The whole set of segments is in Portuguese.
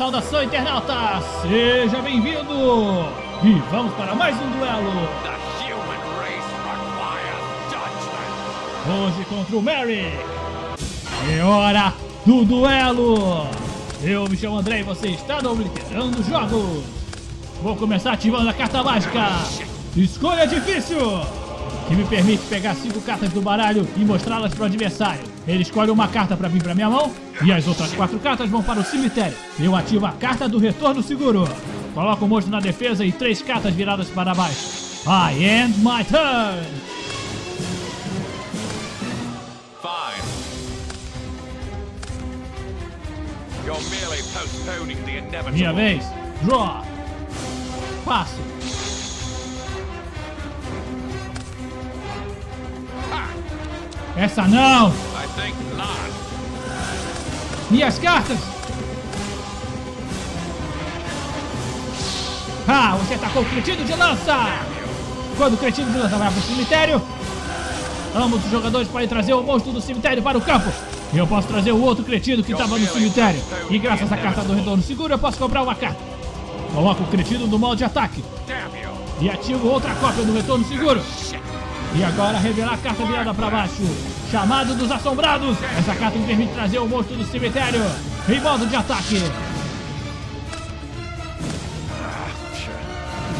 saudação internauta! Seja bem-vindo! E vamos para mais um duelo! Hoje contra o Merrick! É hora do duelo! Eu me chamo André e você está no Obliterando Jogos! Vou começar ativando a carta mágica! Escolha difícil! Que me permite pegar cinco cartas do baralho e mostrá-las para o adversário. Ele escolhe uma carta para vir para minha mão e as outras quatro cartas vão para o cemitério. Eu ativo a carta do retorno seguro. Coloco o monstro na defesa e três cartas viradas para baixo. I end my turn! Fine. You're merely postponing the inevitable. Minha vez. Draw. Passo. Essa não! Minhas cartas! Ah, você atacou o cretino de lança! Quando o cretino de lança vai para o cemitério, ambos os jogadores podem trazer o monstro do cemitério para o campo. E eu posso trazer o outro cretino que estava no cemitério. E graças à carta do retorno seguro, eu posso comprar uma carta. Coloco o cretino no modo de ataque. E ativo outra cópia do retorno seguro. E agora revelar a carta virada para baixo. Chamado dos Assombrados. Essa carta me permite trazer o monstro do cemitério em modo de ataque.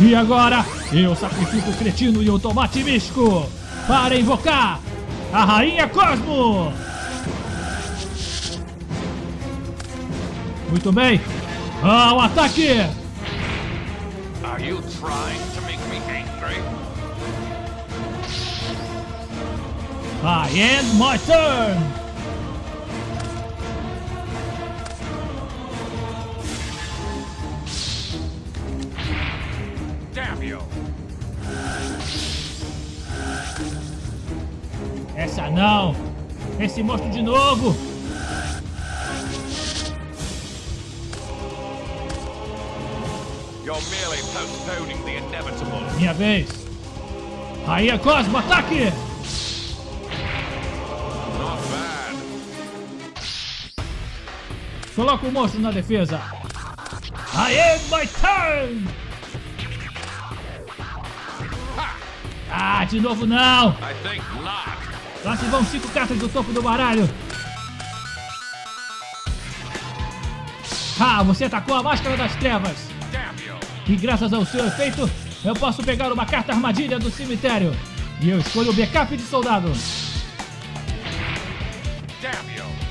E agora eu sacrifico o cretino e o tomate místico para invocar a Rainha Cosmo. Muito bem. Ao ataque. Are you trying to make me angry? I end my turn. Damn you. Essa não! Esse monstro de novo! You're merely postponing the inevitable. Minha vez! Rainha Cosmo, ataque! Coloca o monstro na defesa! I end my turn! Ah, de novo não! Lá se vão cinco cartas do topo do baralho! Ah, você atacou a Máscara das Trevas! E graças ao seu efeito, eu posso pegar uma carta armadilha do cemitério. E eu escolho o backup de soldado. Damn you.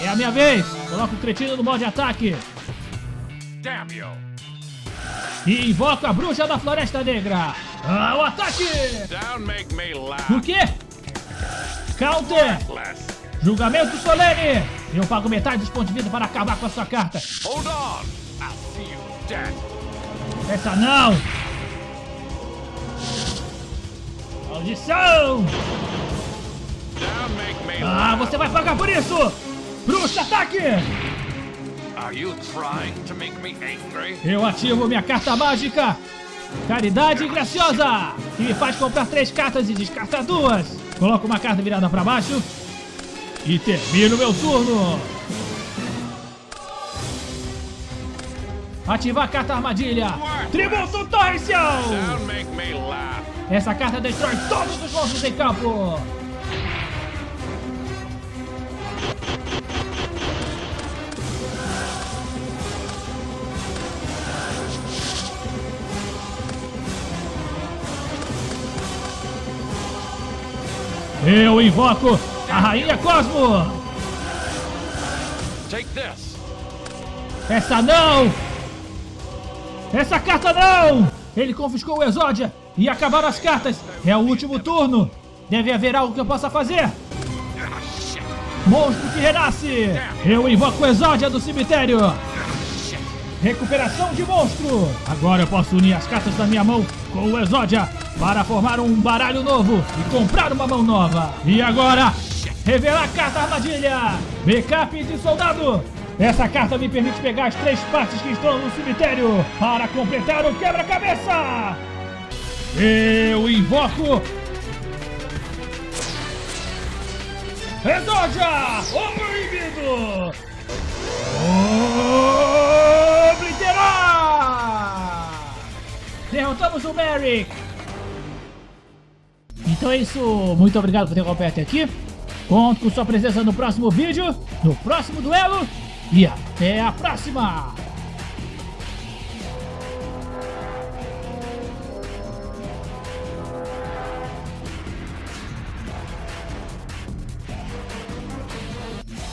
É a minha vez. Coloco o cretino no modo de ataque. Damn you. E invoco a bruxa da floresta negra. Ataque! Don't make me O quê? Counter! Julgamento solene! Eu pago metade dos pontos de vida para acabar com a sua carta. Hold on. I'll see you dead. Essa não! Audição! Ah, você vai pagar por isso! Bruxa, ataque! Angry? Eu ativo minha carta mágica Caridade Graciosa Que me faz comprar três cartas e descartar duas Coloco uma carta virada para baixo E termino meu turno Ativar a carta armadilha Tributo Torrencial. Essa carta destrói todos os monstros em campo Eu invoco a Rainha Cosmo Take this. Essa não! Essa carta não! Ele confiscou o Exódia e acabaram as cartas. É o último turno. Deve haver algo que eu possa fazer. Monstro que renasce! Eu invoco o Exódia do cemitério! Recuperação de monstro! Agora eu posso unir as cartas da minha mão com o Exódia para formar um baralho novo e comprar uma mão nova. E agora, revelar carta armadilha! Backup de soldado! Essa carta me permite pegar as três partes que estão no cemitério para completar o quebra-cabeça! Eu invoco... Exodia! O proibido! O Merrick! Então é isso, muito obrigado por ter acompanhado aqui. Conto com sua presença no próximo vídeo, no próximo duelo e até a próxima!